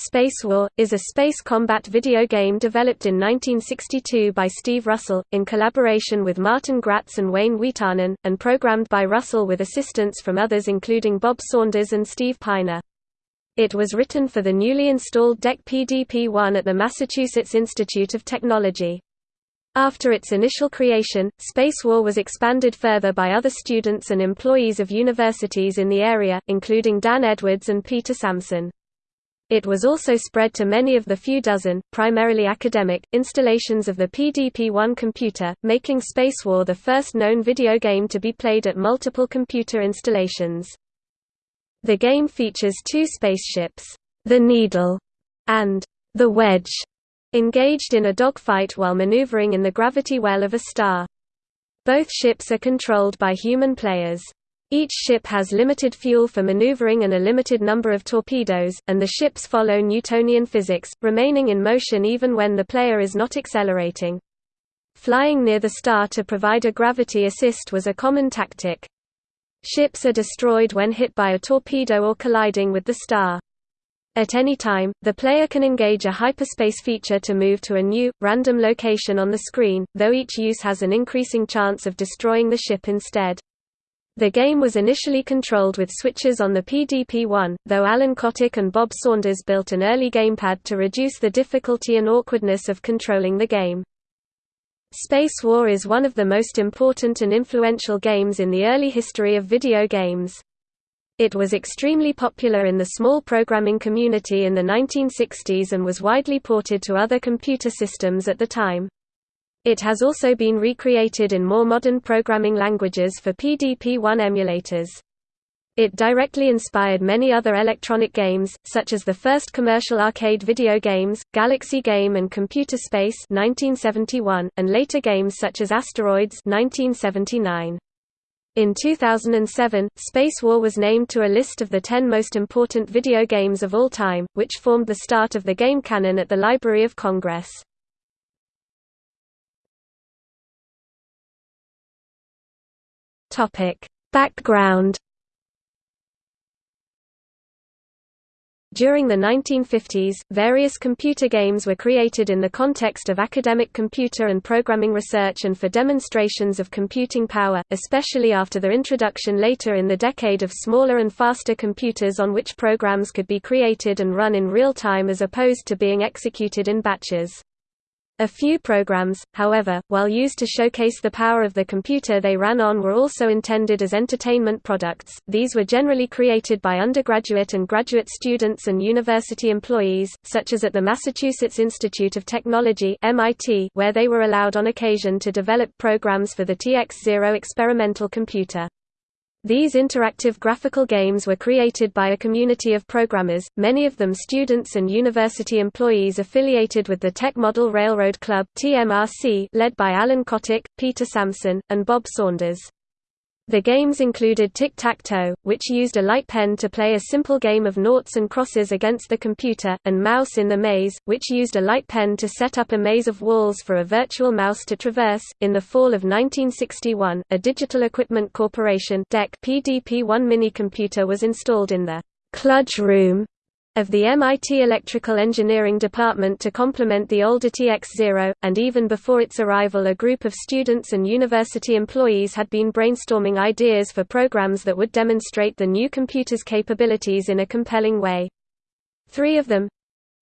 Space War, is a space combat video game developed in 1962 by Steve Russell, in collaboration with Martin Graetz and Wayne Wiitanen, and programmed by Russell with assistance from others including Bob Saunders and Steve Piner. It was written for the newly installed DEC PDP-1 at the Massachusetts Institute of Technology. After its initial creation, Space War was expanded further by other students and employees of universities in the area, including Dan Edwards and Peter Samson. It was also spread to many of the few dozen, primarily academic, installations of the PDP-1 computer, making Space War the first known video game to be played at multiple computer installations. The game features two spaceships, the Needle and the Wedge, engaged in a dogfight while maneuvering in the gravity well of a star. Both ships are controlled by human players. Each ship has limited fuel for maneuvering and a limited number of torpedoes, and the ships follow Newtonian physics, remaining in motion even when the player is not accelerating. Flying near the star to provide a gravity assist was a common tactic. Ships are destroyed when hit by a torpedo or colliding with the star. At any time, the player can engage a hyperspace feature to move to a new, random location on the screen, though each use has an increasing chance of destroying the ship instead. The game was initially controlled with switches on the PDP-1, though Alan Kotok and Bob Saunders built an early gamepad to reduce the difficulty and awkwardness of controlling the game. Space War is one of the most important and influential games in the early history of video games. It was extremely popular in the small programming community in the 1960s and was widely ported to other computer systems at the time. It has also been recreated in more modern programming languages for PDP-1 emulators. It directly inspired many other electronic games, such as the first commercial arcade video games, Galaxy Game and Computer Space 1971, and later games such as Asteroids 1979. In 2007, Space War was named to a list of the 10 most important video games of all time, which formed the start of the game canon at the Library of Congress. Topic: Background During the 1950s, various computer games were created in the context of academic computer and programming research and for demonstrations of computing power, especially after their introduction later in the decade of smaller and faster computers on which programs could be created and run in real time as opposed to being executed in batches. A few programs, however, while used to showcase the power of the computer they ran on were also intended as entertainment products. These were generally created by undergraduate and graduate students and university employees, such as at the Massachusetts Institute of Technology where they were allowed on occasion to develop programs for the TX0 experimental computer. These interactive graphical games were created by a community of programmers, many of them students and university employees affiliated with the Tech Model Railroad Club TMRC, led by Alan Kotok, Peter Samson, and Bob Saunders. The games included tic-tac-toe, which used a light pen to play a simple game of noughts and crosses against the computer, and Mouse in the Maze, which used a light pen to set up a maze of walls for a virtual mouse to traverse. In the fall of 1961, a Digital Equipment Corporation (DEC) PDP-1 mini-computer was installed in the Kludge Room of the MIT Electrical Engineering Department to complement the older TX0, and even before its arrival a group of students and university employees had been brainstorming ideas for programs that would demonstrate the new computer's capabilities in a compelling way. Three of them,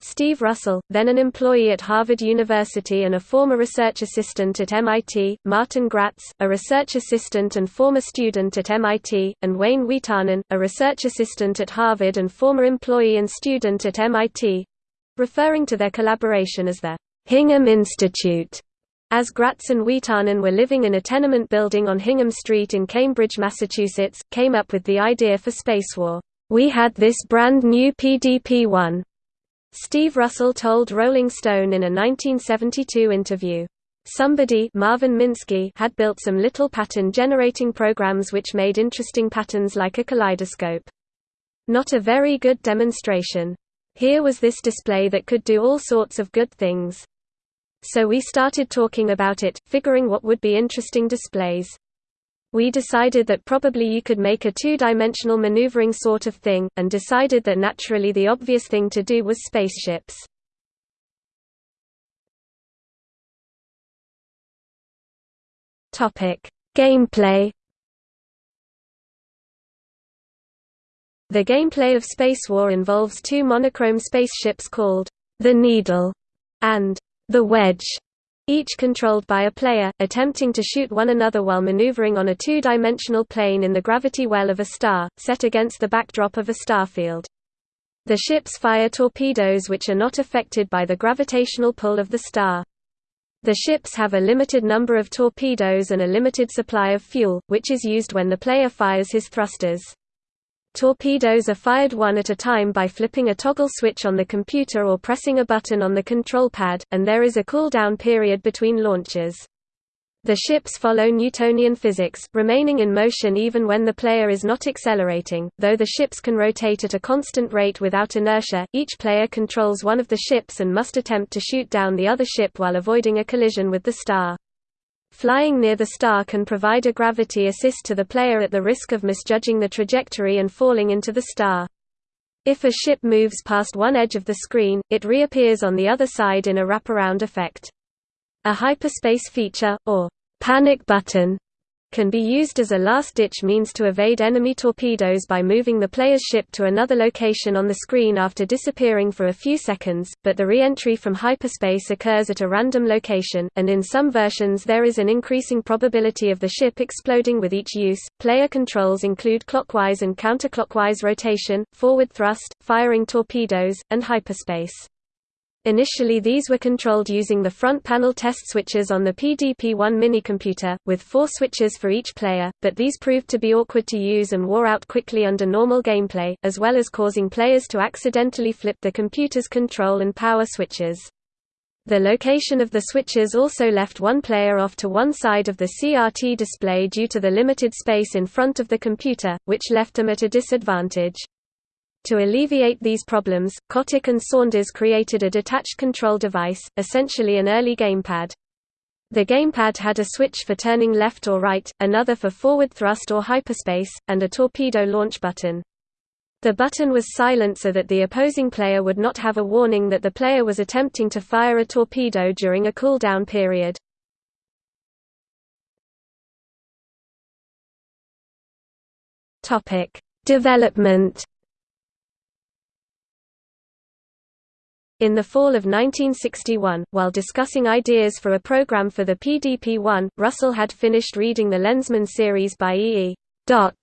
Steve Russell, then an employee at Harvard University and a former research assistant at MIT, Martin Graetz, a research assistant and former student at MIT, and Wayne Wiitanen, a research assistant at Harvard and former employee and student at MIT—referring to their collaboration as the Hingham Institute. As Graetz and Wiitanen were living in a tenement building on Hingham Street in Cambridge, Massachusetts, came up with the idea for Space War. We had this brand new PDP-1, Steve Russell told Rolling Stone in a 1972 interview. Somebody Marvin Minsky had built some little pattern-generating programs which made interesting patterns like a kaleidoscope. Not a very good demonstration. Here was this display that could do all sorts of good things. So we started talking about it, figuring what would be interesting displays. We decided that probably you could make a two-dimensional maneuvering sort of thing, and decided that naturally the obvious thing to do was spaceships. Gameplay. The gameplay of Space War involves two monochrome spaceships called the Needle and the Wedge, each controlled by a player, attempting to shoot one another while maneuvering on a two-dimensional plane in the gravity well of a star, set against the backdrop of a starfield. The ships fire torpedoes which are not affected by the gravitational pull of the star. The ships have a limited number of torpedoes and a limited supply of fuel, which is used when the player fires his thrusters. Torpedoes are fired one at a time by flipping a toggle switch on the computer or pressing a button on the control pad, and there is a cooldown period between launches. The ships follow Newtonian physics, remaining in motion even when the player is not accelerating. Though the ships can rotate at a constant rate without inertia, each player controls one of the ships and must attempt to shoot down the other ship while avoiding a collision with the star. Flying near the star can provide a gravity assist to the player at the risk of misjudging the trajectory and falling into the star. If a ship moves past one edge of the screen, it reappears on the other side in a wraparound effect. A hyperspace feature, or panic button can be used as a last-ditch means to evade enemy torpedoes by moving the player's ship to another location on the screen after disappearing for a few seconds, but the re-entry from hyperspace occurs at a random location, and in some versions there is an increasing probability of the ship exploding with each use. Player controls include clockwise and counterclockwise rotation, forward thrust, firing torpedoes, and hyperspace. Initially these were controlled using the front panel test switches on the PDP-1 minicomputer, with four switches for each player, but these proved to be awkward to use and wore out quickly under normal gameplay, as well as causing players to accidentally flip the computer's control and power switches. The location of the switches also left one player off to one side of the CRT display due to the limited space in front of the computer, which left them at a disadvantage. To alleviate these problems, Kotok and Saunders created a detached control device, essentially an early gamepad. The gamepad had a switch for turning left or right, another for forward thrust or hyperspace, and a torpedo launch button. The button was silent so that the opposing player would not have a warning that the player was attempting to fire a torpedo during a cooldown period. Development In the fall of 1961, while discussing ideas for a program for the PDP-1, Russell had finished reading the Lensman series by E. E. Doc.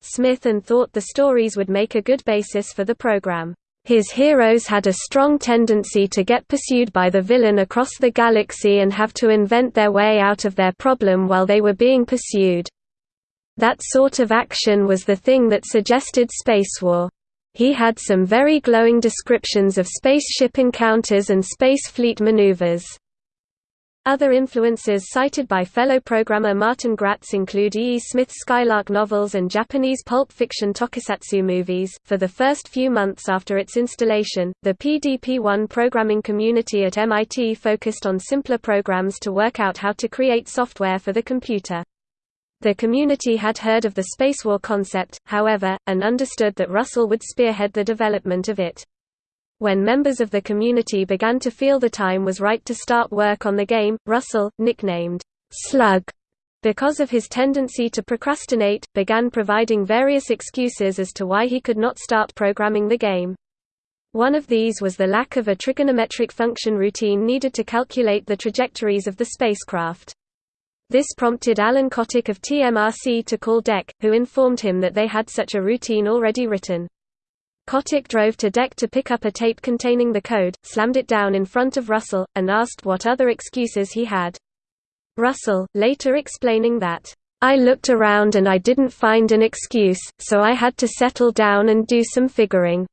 Smith and thought the stories would make a good basis for the program. His heroes had a strong tendency to get pursued by the villain across the galaxy and have to invent their way out of their problem while they were being pursued. That sort of action was the thing that suggested spacewar. He had some very glowing descriptions of spaceship encounters and space fleet maneuvers. Other influences cited by fellow programmer Martin Graetz include E. E. Smith's Skylark novels and Japanese pulp fiction tokusatsu movies. For the first few months after its installation, the PDP-1 programming community at MIT focused on simpler programs to work out how to create software for the computer. The community had heard of the spacewar concept, however, and understood that Russell would spearhead the development of it. When members of the community began to feel the time was right to start work on the game, Russell, nicknamed Slug because of his tendency to procrastinate, began providing various excuses as to why he could not start programming the game. One of these was the lack of a trigonometric function routine needed to calculate the trajectories of the spacecraft. This prompted Alan Kotok of TMRC to call DEC, who informed him that they had such a routine already written. Kotok drove to DEC to pick up a tape containing the code, slammed it down in front of Russell, and asked what other excuses he had. Russell, later explaining that, I looked around and I didn't find an excuse, so I had to settle down and do some figuring.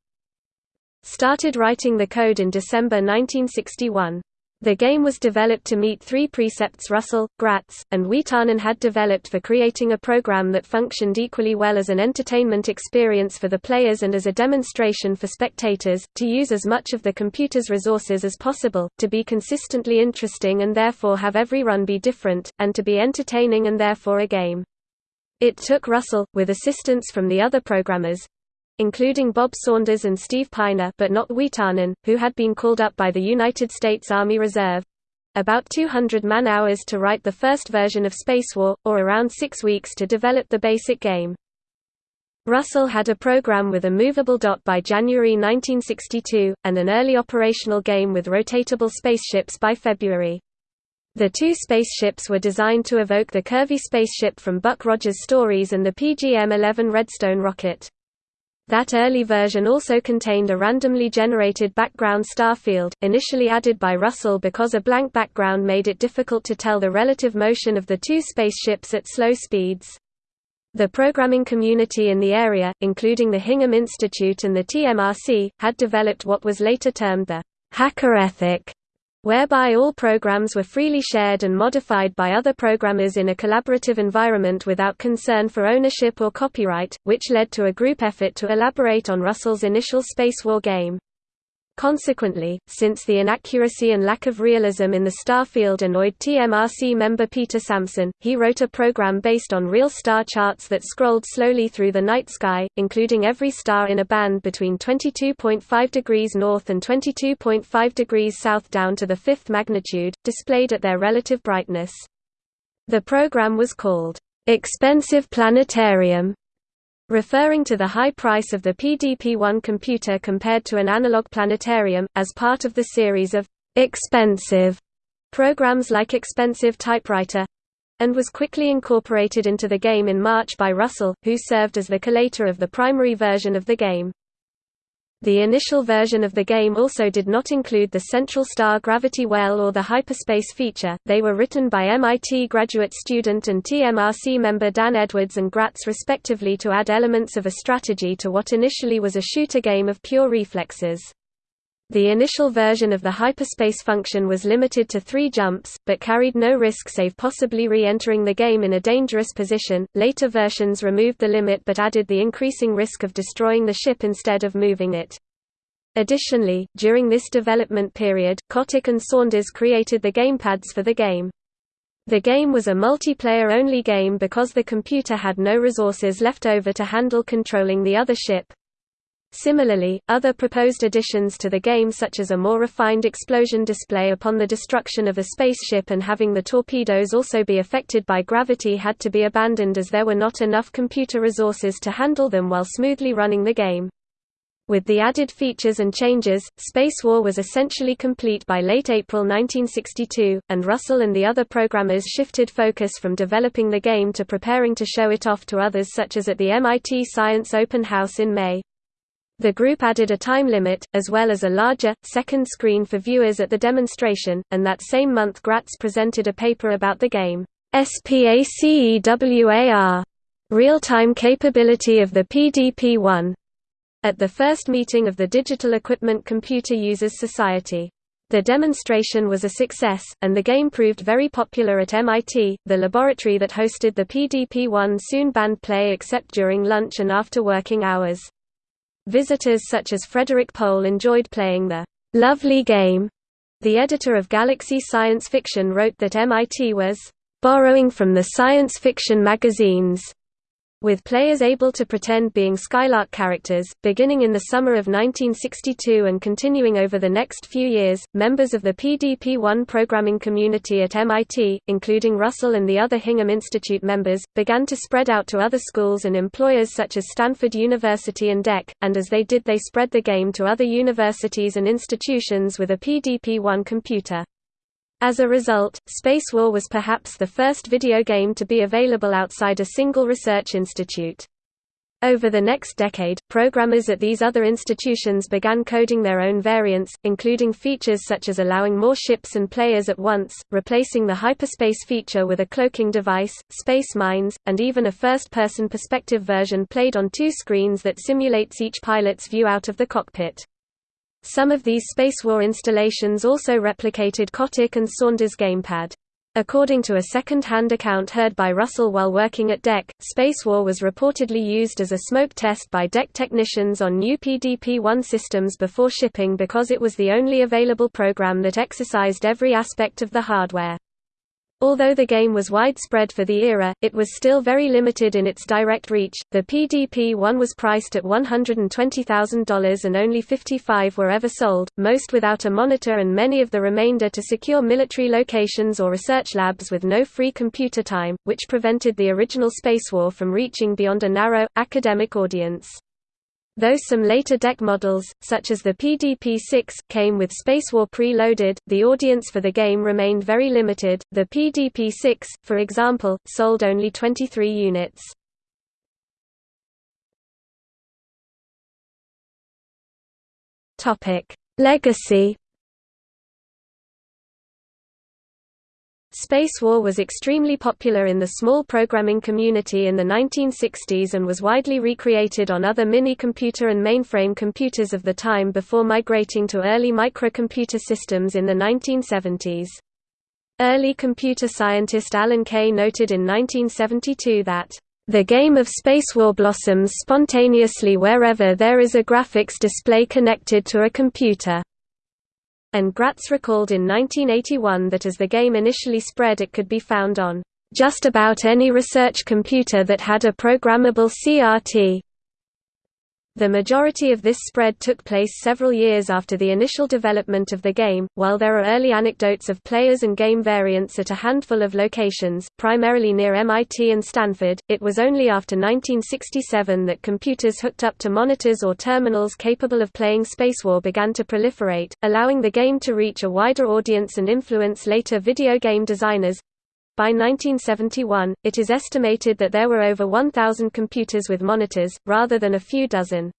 Started writing the code in December 1961. The game was developed to meet three precepts Russell, Graetz, and Wiitanen had developed for creating a program that functioned equally well as an entertainment experience for the players and as a demonstration for spectators, to use as much of the computer's resources as possible, to be consistently interesting and therefore have every run be different, and to be entertaining and therefore a game. It took Russell, with assistance from the other programmers—including Bob Saunders and Steve Piner but not Wiitanen, who had been called up by the United States Army Reserve—about 200 man-hours to write the first version of Spacewar, or around six weeks to develop the basic game. Russell had a program with a movable dot by January 1962, and an early operational game with rotatable spaceships by February. The two spaceships were designed to evoke the curvy spaceship from Buck Rogers' stories and the PGM-11 Redstone rocket. That early version also contained a randomly generated background star field, initially added by Russell because a blank background made it difficult to tell the relative motion of the two spaceships at slow speeds. The programming community in the area, including the Hingham Institute and the TMRC, had developed what was later termed the hacker ethic, whereby all programs were freely shared and modified by other programmers in a collaborative environment without concern for ownership or copyright, which led to a group effort to elaborate on Russell's initial Spacewar game. Consequently, since the inaccuracy and lack of realism in the star field annoyed TMRC member Peter Samson, he wrote a program based on real star charts that scrolled slowly through the night sky, including every star in a band between 22.5 degrees north and 22.5 degrees south down to the fifth magnitude, displayed at their relative brightness. The program was called, "'Expensive Planetarium' referring to the high price of the PDP-1 computer compared to an analog planetarium, as part of the series of «expensive» programs like Expensive Typewriter and was quickly incorporated into the game in March by Russell, who served as the collator of the primary version of the game. The initial version of the game also did not include the Central Star Gravity Well or the hyperspace feature. They were written by MIT graduate student and TMRC member Dan Edwards and Graetz respectively to add elements of a strategy to what initially was a shooter game of pure reflexes. The initial version of the hyperspace function was limited to three jumps, but carried no risk save possibly re-entering the game in a dangerous position. Later versions removed the limit but added the increasing risk of destroying the ship instead of moving it. Additionally, during this development period, Kotok and Saunders created the gamepads for the game. The game was a multiplayer-only game because the computer had no resources left over to handle controlling the other ship. Similarly, other proposed additions to the game such as a more refined explosion display upon the destruction of a spaceship and having the torpedoes also be affected by gravity had to be abandoned as there were not enough computer resources to handle them while smoothly running the game. With the added features and changes, Space War was essentially complete by late April 1962, and Russell and the other programmers shifted focus from developing the game to preparing to show it off to others such as at the MIT Science Open House in May. The group added a time limit, as well as a larger, second screen for viewers at the demonstration, and that same month Graetz presented a paper about the game, SPACEWAR, real-time capability of the PDP-1, at the first meeting of the Digital Equipment Computer Users Society. The demonstration was a success, and the game proved very popular at MIT. The laboratory that hosted the PDP-1 soon banned play except during lunch and after working hours. Visitors such as Frederik Pohl enjoyed playing the lovely game. The editor of Galaxy Science Fiction wrote that MIT was borrowing from the science fiction magazines with players able to pretend being Skylark characters. Beginning in the summer of 1962 and continuing over the next few years, members of the PDP-1 programming community at MIT, including Russell and the other Hingham Institute members, began to spread out to other schools and employers such as Stanford University and DEC, and as they did they spread the game to other universities and institutions with a PDP-1 computer. As a result, Spacewar was perhaps the first video game to be available outside a single research institute. Over the next decade, programmers at these other institutions began coding their own variants, including features such as allowing more ships and players at once, replacing the hyperspace feature with a cloaking device, space mines, and even a first-person perspective version played on two screens that simulates each pilot's view out of the cockpit. Some of these Spacewar installations also replicated Kotok and Saunders' gamepad. According to a second-hand account heard by Russell while working at DEC, Spacewar was reportedly used as a smoke test by DEC technicians on new PDP-1 systems before shipping because it was the only available program that exercised every aspect of the hardware. Although the game was widespread for the era, it was still very limited in its direct reach. The PDP-1 was priced at $120,000 and only 55 were ever sold, most without a monitor and many of the remainder to secure military locations or research labs with no free computer time, which prevented the original space war from reaching beyond a narrow, academic audience. Though some later DEC models, such as the PDP-6, came with Spacewar pre-loaded, the audience for the game remained very limited. The PDP-6, for example, sold only 23 units. Topic: Legacy Spacewar was extremely popular in the small programming community in the 1960s and was widely recreated on other mini-computer and mainframe computers of the time before migrating to early microcomputer systems in the 1970s. Early computer scientist Alan Kay noted in 1972 that, "...the game of space war blossoms spontaneously wherever there is a graphics display connected to a computer." And Graetz recalled in 1981 that as the game initially spread it could be found on just about any research computer that had a programmable CRT. The majority of this spread took place several years after the initial development of the game, while there are early anecdotes of players and game variants at a handful of locations, primarily near MIT and Stanford. It was only after 1967 that computers hooked up to monitors or terminals capable of playing Spacewar began to proliferate, allowing the game to reach a wider audience and influence later video game designers. By 1971, it is estimated that there were over 1,000 computers with monitors, rather than a few dozen.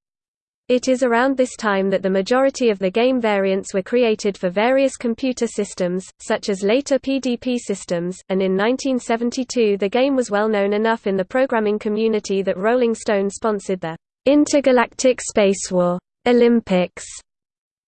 It is around this time that the majority of the game variants were created for various computer systems, such as later PDP systems, and in 1972 the game was well known enough in the programming community that Rolling Stone sponsored the Intergalactic Space War Olympics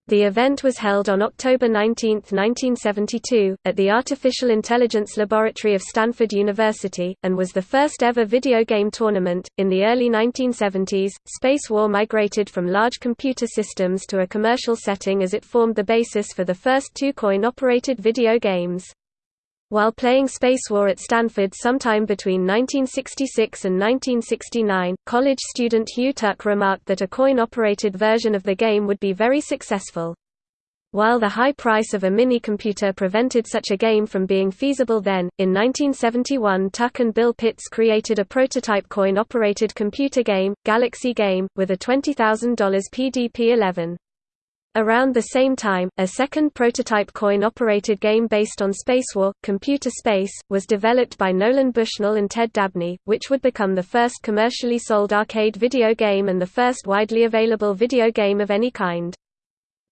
the event was held on October 19, 1972, at the Artificial Intelligence Laboratory of Stanford University, and was the first ever video game tournament. In the early 1970s, Spacewar migrated from large computer systems to a commercial setting as it formed the basis for the first two coin operated video games. While playing Space War at Stanford sometime between 1966 and 1969, college student Hugh Tuck remarked that a coin-operated version of the game would be very successful. While the high price of a mini-computer prevented such a game from being feasible then, in 1971 Tuck and Bill Pitts created a prototype coin-operated computer game, Galaxy Game, with a $20,000 PDP-11. Around the same time, a second prototype coin-operated game based on Spacewar, Computer Space, was developed by Nolan Bushnell and Ted Dabney, which would become the first commercially sold arcade video game and the first widely available video game of any kind.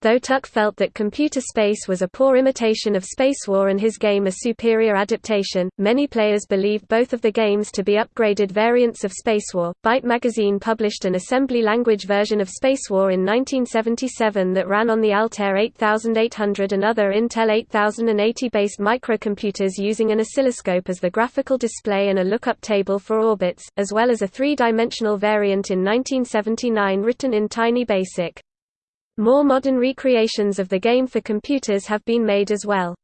Though Tuck felt that Computer Space was a poor imitation of Spacewar and his game a superior adaptation, many players believed both of the games to be upgraded variants of Spacewar. Byte magazine published an assembly language version of Spacewar in 1977 that ran on the Altair 8800 and other Intel 8080 based microcomputers using an oscilloscope as the graphical display and a lookup table for orbits, as well as a three-dimensional variant in 1979 written in Tiny Basic. More modern recreations of the game for computers have been made as well.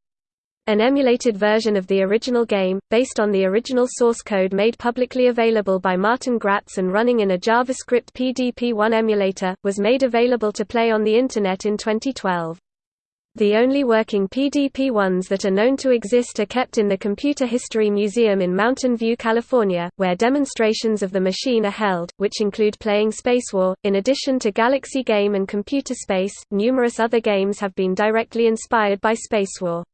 An emulated version of the original game, based on the original source code made publicly available by Martin Graetz and running in a JavaScript PDP-1 emulator, was made available to play on the Internet in 2012. The only working PDP-1s that are known to exist are kept in the Computer History Museum in Mountain View, California, where demonstrations of the machine are held, which include playing Spacewar. In addition to Galaxy Game and Computer Space, numerous other games have been directly inspired by Spacewar.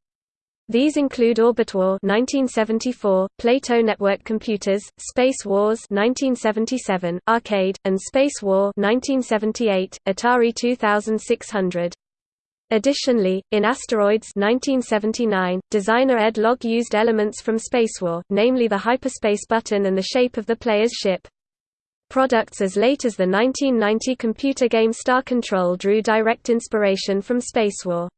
These include Orbitwar 1974, Plato Network Computers, Space Wars 1977, Arcade, and Space War 1978, Atari 2600. Additionally, in Asteroids 1979, designer Ed Logg used elements from Spacewar, namely the hyperspace button and the shape of the player's ship. Products as late as the 1990 computer game Star Control drew direct inspiration from Spacewar.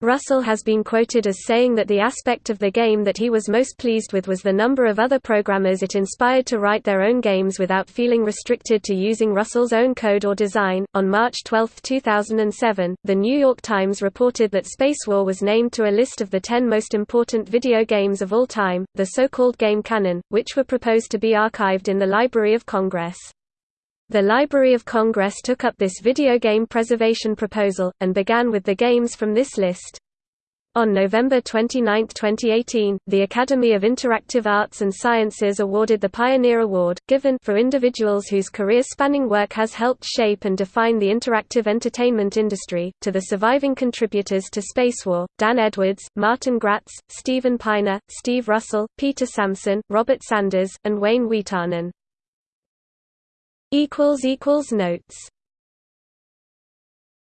Russell has been quoted as saying that the aspect of the game that he was most pleased with was the number of other programmers it inspired to write their own games without feeling restricted to using Russell's own code or design. On March 12, 2007, The New York Times reported that Spacewar was named to a list of the 10 most important video games of all time, the so-called Game Canon, which were proposed to be archived in the Library of Congress. The Library of Congress took up this video game preservation proposal, and began with the games from this list. On November 29, 2018, the Academy of Interactive Arts and Sciences awarded the Pioneer Award, given for individuals whose career-spanning work has helped shape and define the interactive entertainment industry, to the surviving contributors to Spacewar, Dan Edwards, Martin Graetz, Stephen Piner, Steve Russell, Peter Samson, Robert Saunders, and Wayne Wiitanen. Notes